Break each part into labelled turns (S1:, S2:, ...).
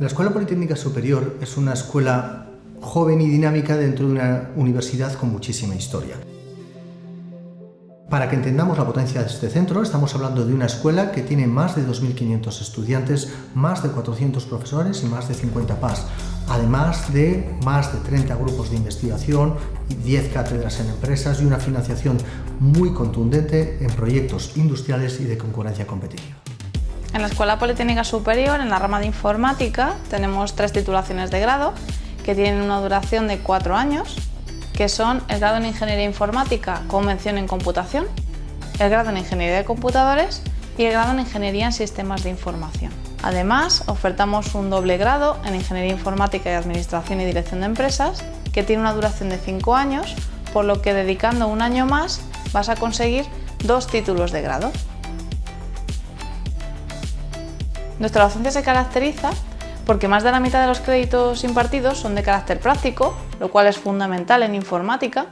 S1: La Escuela Politécnica Superior es una escuela joven y dinámica dentro de una universidad con muchísima historia. Para que entendamos la potencia de este centro, estamos hablando de una escuela que tiene más de 2.500 estudiantes, más de 400 profesores y más de 50 PAS, además de más de 30 grupos de investigación y 10 cátedras en empresas y una financiación muy contundente en proyectos industriales y de concurrencia competitiva.
S2: En la Escuela Politécnica Superior, en la rama de Informática, tenemos tres titulaciones de grado que tienen una duración de cuatro años que son el grado en Ingeniería Informática con mención en Computación, el grado en Ingeniería de Computadores y el grado en Ingeniería en Sistemas de Información. Además, ofertamos un doble grado en Ingeniería Informática y Administración y Dirección de Empresas que tiene una duración de 5 años, por lo que dedicando un año más vas a conseguir dos títulos de grado. Nuestra docencia se caracteriza porque más de la mitad de los créditos impartidos son de carácter práctico, lo cual es fundamental en informática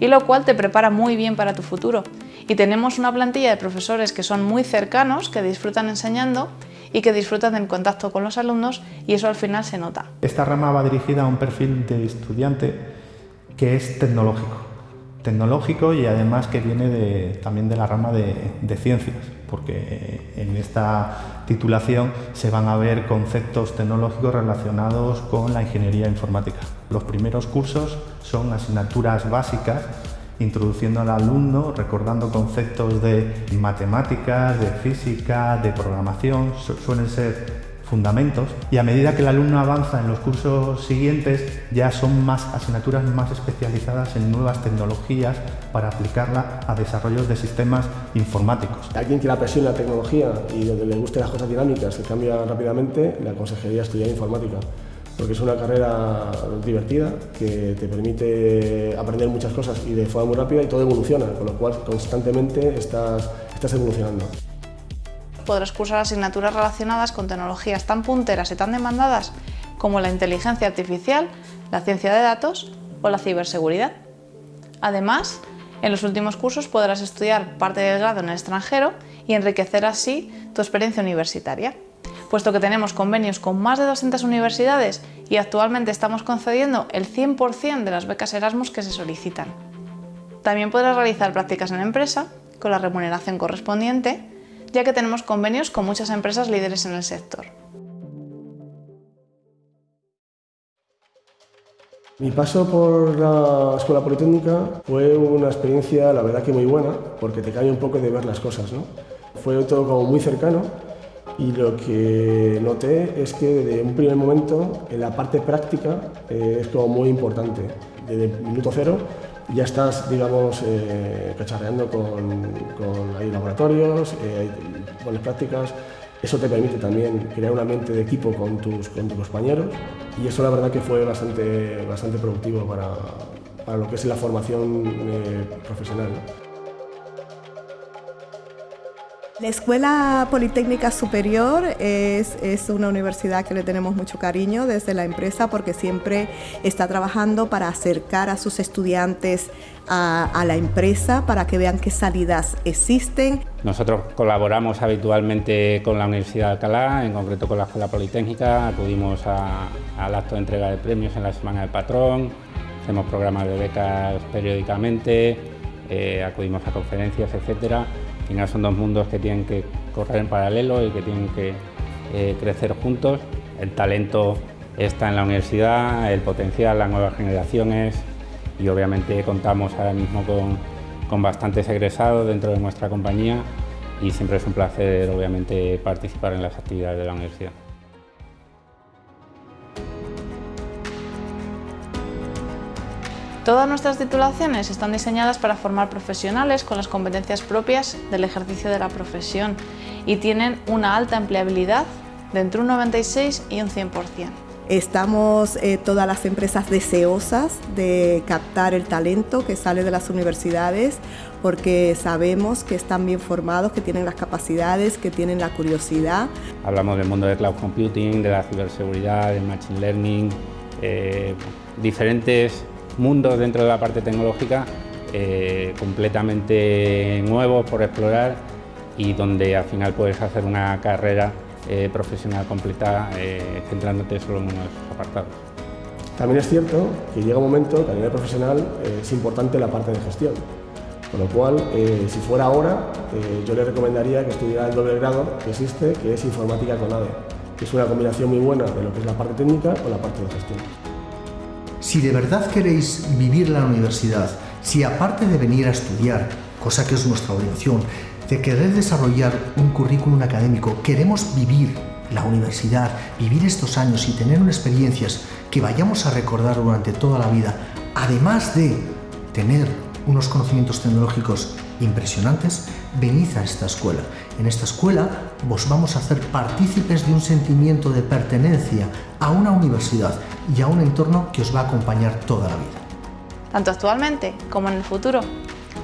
S2: y lo cual te prepara muy bien para tu futuro. Y tenemos una plantilla de profesores que son muy cercanos, que disfrutan enseñando y que disfrutan del contacto con los alumnos y eso al final se nota.
S3: Esta rama va dirigida a un perfil de estudiante que es tecnológico tecnológico y además que viene también de la rama de, ciencias, porque en esta titulación se van a ver conceptos tecnológicos relacionados con la ingeniería informática. Los primeros cursos son asignaturas básicas introduciendo al alumno, recordando conceptos de matemáticas, de física, de programación, suelen ser fundamentos y a medida que el alumno avanza en los cursos siguientes ya son más asignaturas más especializadas en nuevas tecnologías para aplicarla a desarrollos de sistemas informáticos.
S4: Alguien que la presione la tecnología y donde le gusten las cosas dinámicas que cambian rápidamente, le aconsejaría estudiar informática porque es una carrera divertida que te permite aprender muchas cosas y de forma muy rápida y todo evoluciona, con lo cual constantemente estás, estás evolucionando
S2: podrás cursar asignaturas relacionadas con tecnologías tan punteras y tan demandadas como la inteligencia artificial, la ciencia de datos o la ciberseguridad. Además, en los últimos cursos podrás estudiar parte del grado en el extranjero y enriquecer así tu experiencia universitaria. Puesto que tenemos convenios con más de 200 universidades y actualmente estamos concediendo el 100% de las becas Erasmus que se solicitan. También podrás realizar prácticas en empresa con la remuneración correspondiente ya que tenemos convenios con muchas empresas líderes en el sector.
S4: Mi paso por la Escuela Politécnica fue una experiencia, la verdad que muy buena, porque te cambia un poco de ver las cosas. ¿no? Fue todo como muy cercano y lo que noté es que desde un primer momento en la parte práctica eh, es como muy importante. Desde el minuto cero ya estás, digamos, eh, cacharreando con, con laboratorios, eh, buenas prácticas. Eso te permite también crear un ambiente de equipo con tus, con tus compañeros y eso la verdad que fue bastante, bastante productivo para, para lo que es la formación eh, profesional.
S5: La Escuela Politécnica Superior es, es, una universidad que le tenemos mucho cariño desde la empresa porque siempre está trabajando para acercar a sus estudiantes a, la empresa para que vean qué salidas existen.
S6: Nosotros colaboramos habitualmente con la Universidad de Alcalá, en concreto con la Escuela Politécnica, acudimos al acto de entrega de premios en la Semana del Patrón, hacemos programas de becas periódicamente, eh, acudimos a conferencias, etcétera final son dos mundos que tienen que correr en paralelo y que tienen que eh, crecer juntos. El talento está en la universidad, el potencial, las nuevas generaciones y obviamente contamos ahora mismo con, con bastantes egresados dentro de nuestra compañía y siempre es un placer obviamente participar en las actividades de la universidad.
S2: Todas nuestras titulaciones están diseñadas para formar profesionales con las competencias propias del ejercicio de la profesión y tienen una alta empleabilidad de entre un 96 y un 100%.
S5: Estamos eh, todas las empresas deseosas de captar el talento que sale de las universidades porque sabemos que están bien formados, que tienen las capacidades, que tienen la curiosidad.
S6: Hablamos del mundo del cloud computing, de la ciberseguridad, del machine learning, eh, diferentes mundos dentro de la parte tecnológica eh, completamente nuevos por explorar y donde al final puedes hacer una carrera eh, profesional completa eh, centrándote solo en uno de esos apartados.
S4: También es cierto que llega un momento que a nivel profesional es importante la parte de gestión, con lo cual, si fuera ahora, yo le recomendaría que estudiara el doble grado que existe, que es Informática con ADE, que es una combinación muy buena de lo que es la parte técnica con la parte de gestión.
S1: Si de verdad queréis vivir la universidad, si aparte de venir a estudiar, cosa que es nuestra obligación, de querer desarrollar un currículum académico, queremos vivir la universidad, vivir estos años y tener unas experiencias que vayamos a recordar durante toda la vida, además de tener unos conocimientos tecnológicos impresionantes, venid a esta escuela. En esta escuela vos vamos a hacer partícipes de un sentimiento de pertenencia a una universidad y a un entorno que os va a acompañar toda la vida.
S2: Tanto actualmente como en el futuro,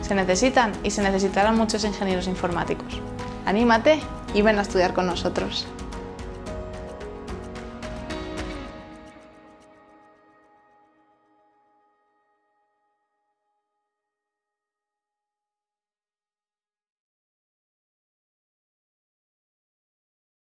S2: se necesitan y se necesitarán muchos ingenieros informáticos. Anímate y ven a estudiar con nosotros.